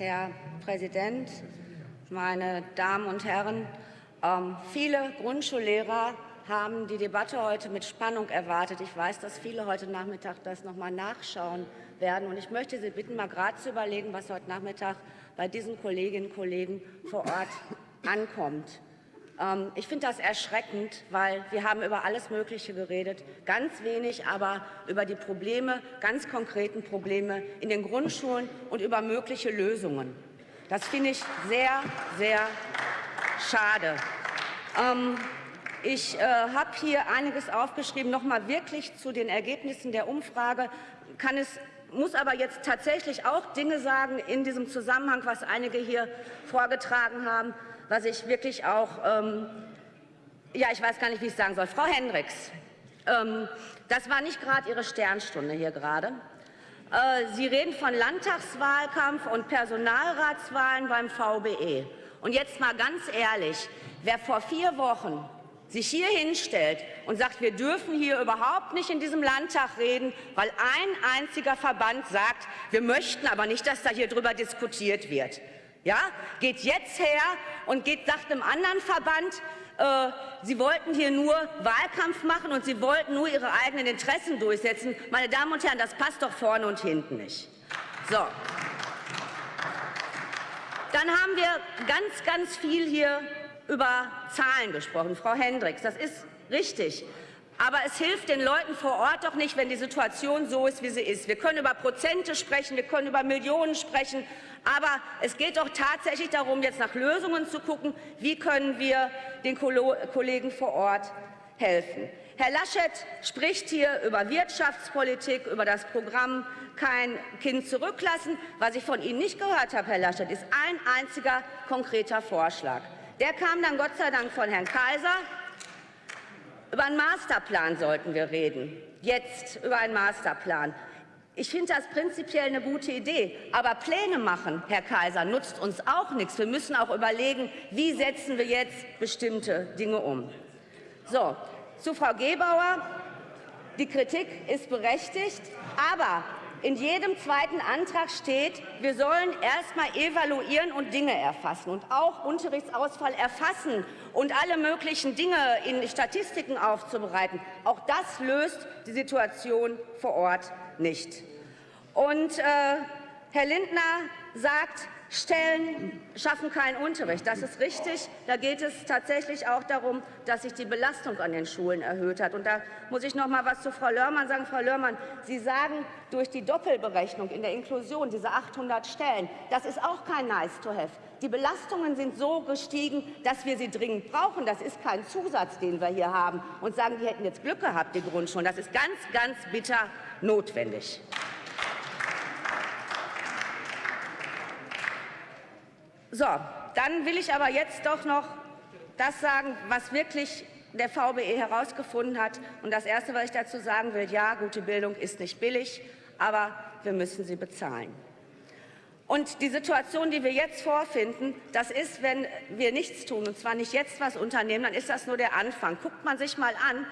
Herr Präsident, meine Damen und Herren! Ähm, viele Grundschullehrer haben die Debatte heute mit Spannung erwartet. Ich weiß, dass viele heute Nachmittag das noch mal nachschauen werden. Und ich möchte Sie bitten, mal gerade zu überlegen, was heute Nachmittag bei diesen Kolleginnen und Kollegen vor Ort ankommt. Ähm, ich finde das erschreckend, weil wir haben über alles Mögliche geredet, ganz wenig aber über die Probleme, ganz konkreten Probleme in den Grundschulen und über mögliche Lösungen. Das finde ich sehr, sehr schade. Ähm, ich äh, habe hier einiges aufgeschrieben, noch mal wirklich zu den Ergebnissen der Umfrage. Kann es, muss aber jetzt tatsächlich auch Dinge sagen in diesem Zusammenhang, was einige hier vorgetragen haben, was ich wirklich auch, ähm, ja, ich weiß gar nicht, wie ich es sagen soll. Frau Hendricks, ähm, das war nicht gerade Ihre Sternstunde hier gerade. Äh, Sie reden von Landtagswahlkampf und Personalratswahlen beim VBE. Und jetzt mal ganz ehrlich, wer vor vier Wochen sich hier hinstellt und sagt, wir dürfen hier überhaupt nicht in diesem Landtag reden, weil ein einziger Verband sagt, wir möchten aber nicht, dass da hier drüber diskutiert wird. Ja, geht jetzt her und geht, sagt einem anderen Verband, äh, sie wollten hier nur Wahlkampf machen und sie wollten nur ihre eigenen Interessen durchsetzen. Meine Damen und Herren, das passt doch vorne und hinten nicht. So. Dann haben wir ganz, ganz viel hier über Zahlen gesprochen. Frau Hendricks, das ist richtig. Aber es hilft den Leuten vor Ort doch nicht, wenn die Situation so ist, wie sie ist. Wir können über Prozente sprechen, wir können über Millionen sprechen, aber es geht doch tatsächlich darum, jetzt nach Lösungen zu gucken, wie können wir den Kollegen vor Ort helfen. Herr Laschet spricht hier über Wirtschaftspolitik, über das Programm Kein Kind zurücklassen. Was ich von Ihnen nicht gehört habe, Herr Laschet, ist ein einziger konkreter Vorschlag. Der kam dann Gott sei Dank von Herrn Kaiser. Über einen Masterplan sollten wir reden. Jetzt über einen Masterplan. Ich finde das prinzipiell eine gute Idee. Aber Pläne machen, Herr Kaiser, nutzt uns auch nichts. Wir müssen auch überlegen, wie setzen wir jetzt bestimmte Dinge um. So, zu Frau Gebauer. Die Kritik ist berechtigt, aber in jedem zweiten Antrag steht, wir sollen erst mal evaluieren und Dinge erfassen und auch Unterrichtsausfall erfassen und alle möglichen Dinge in Statistiken aufzubereiten. Auch das löst die Situation vor Ort nicht. Und äh, Herr Lindner sagt, Stellen schaffen keinen Unterricht. Das ist richtig. Da geht es tatsächlich auch darum, dass sich die Belastung an den Schulen erhöht hat. Und da muss ich noch mal was zu Frau Lörmann sagen. Frau Lörmann, Sie sagen, durch die Doppelberechnung in der Inklusion, diese 800 Stellen, das ist auch kein nice to have. Die Belastungen sind so gestiegen, dass wir sie dringend brauchen. Das ist kein Zusatz, den wir hier haben und sagen, die hätten jetzt Glück gehabt, die Grundschulen. Das ist ganz, ganz bitter notwendig. So, dann will ich aber jetzt doch noch das sagen, was wirklich der VBE herausgefunden hat. Und das Erste, was ich dazu sagen will, ja, gute Bildung ist nicht billig, aber wir müssen sie bezahlen. Und die Situation, die wir jetzt vorfinden, das ist, wenn wir nichts tun, und zwar nicht jetzt was unternehmen, dann ist das nur der Anfang. Guckt man sich mal an,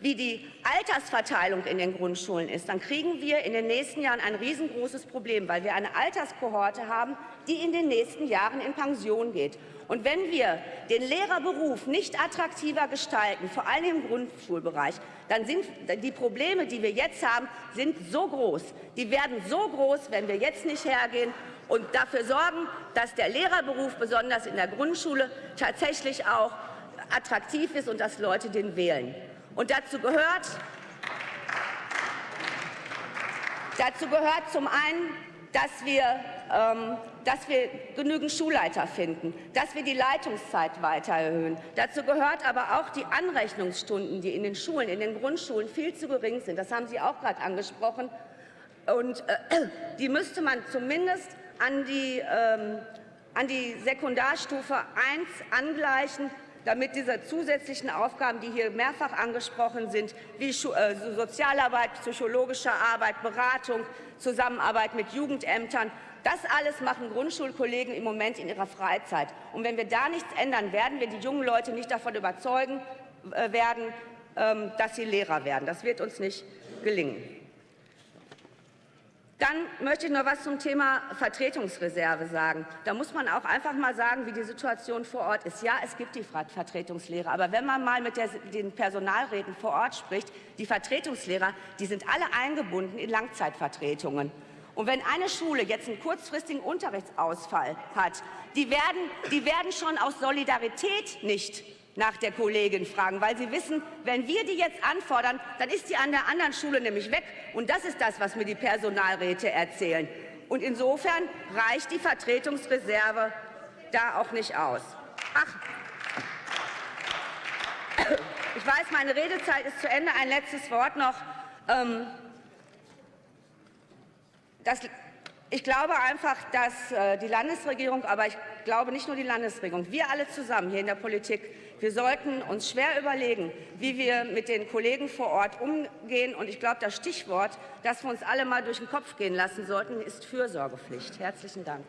wie die Altersverteilung in den Grundschulen ist, dann kriegen wir in den nächsten Jahren ein riesengroßes Problem, weil wir eine Alterskohorte haben, die in den nächsten Jahren in Pension geht. Und wenn wir den Lehrerberuf nicht attraktiver gestalten, vor allem im Grundschulbereich, dann sind die Probleme, die wir jetzt haben, sind so groß. Die werden so groß, wenn wir jetzt nicht hergehen und dafür sorgen, dass der Lehrerberuf besonders in der Grundschule tatsächlich auch attraktiv ist und dass Leute den wählen. Und dazu gehört, dazu gehört zum einen, dass wir, ähm, dass wir genügend Schulleiter finden, dass wir die Leitungszeit weiter erhöhen. Dazu gehört aber auch die Anrechnungsstunden, die in den Schulen, in den Grundschulen viel zu gering sind. Das haben Sie auch gerade angesprochen. Und äh, die müsste man zumindest an die, ähm, an die Sekundarstufe 1 angleichen, damit diese zusätzlichen Aufgaben, die hier mehrfach angesprochen sind, wie äh, Sozialarbeit, psychologische Arbeit, Beratung, Zusammenarbeit mit Jugendämtern, das alles machen Grundschulkollegen im Moment in ihrer Freizeit. Und wenn wir da nichts ändern, werden wir die jungen Leute nicht davon überzeugen äh, werden, ähm, dass sie Lehrer werden. Das wird uns nicht gelingen. Dann möchte ich noch was zum Thema Vertretungsreserve sagen. Da muss man auch einfach mal sagen, wie die Situation vor Ort ist. Ja, es gibt die Vertretungslehrer, aber wenn man mal mit der, den Personalräten vor Ort spricht, die Vertretungslehrer, die sind alle eingebunden in Langzeitvertretungen. Und wenn eine Schule jetzt einen kurzfristigen Unterrichtsausfall hat, die werden, die werden schon aus Solidarität nicht nach der Kollegin fragen, weil sie wissen, wenn wir die jetzt anfordern, dann ist sie an der anderen Schule nämlich weg. Und das ist das, was mir die Personalräte erzählen. Und insofern reicht die Vertretungsreserve da auch nicht aus. Ach, ich weiß, meine Redezeit ist zu Ende. Ein letztes Wort noch. Ähm, das, ich glaube einfach, dass äh, die Landesregierung, aber ich glaube nicht nur die Landesregierung, wir alle zusammen hier in der Politik, wir sollten uns schwer überlegen, wie wir mit den Kollegen vor Ort umgehen. Und ich glaube, das Stichwort, das wir uns alle mal durch den Kopf gehen lassen sollten, ist Fürsorgepflicht. Herzlichen Dank.